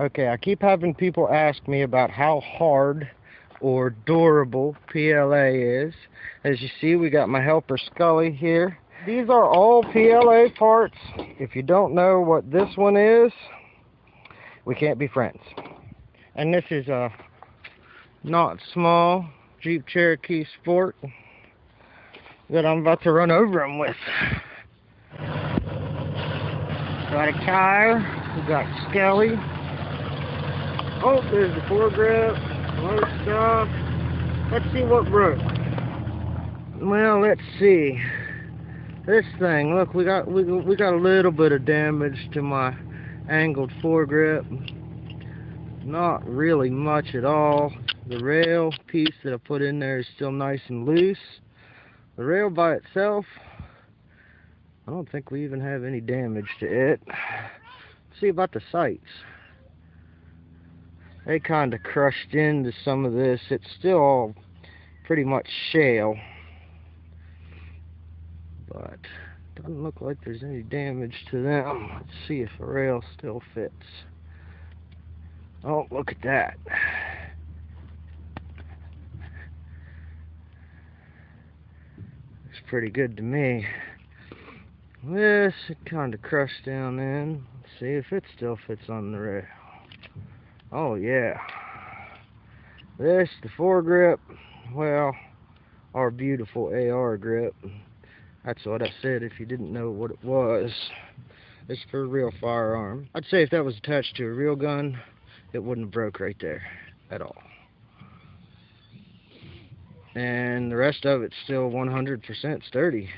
Okay, I keep having people ask me about how hard or durable PLA is. As you see, we got my helper Scully here. These are all PLA parts. If you don't know what this one is, we can't be friends. And this is a not small Jeep Cherokee Sport that I'm about to run over them with. Got a tire, we got Skelly. Oh, there's the foregrip, more stuff. Let's see what broke. Well, let's see. This thing, look, we got we we got a little bit of damage to my angled foregrip. Not really much at all. The rail piece that I put in there is still nice and loose. The rail by itself, I don't think we even have any damage to it. Let's see about the sights. They kind of crushed into some of this. It's still all pretty much shale. But doesn't look like there's any damage to them. Let's see if the rail still fits. Oh, look at that. Looks pretty good to me. This it kind of crushed down in. Let's see if it still fits on the rail. Oh yeah. This, the foregrip, well, our beautiful AR grip. That's what I said if you didn't know what it was. It's for a real firearm. I'd say if that was attached to a real gun, it wouldn't have broke right there at all. And the rest of it's still 100% sturdy.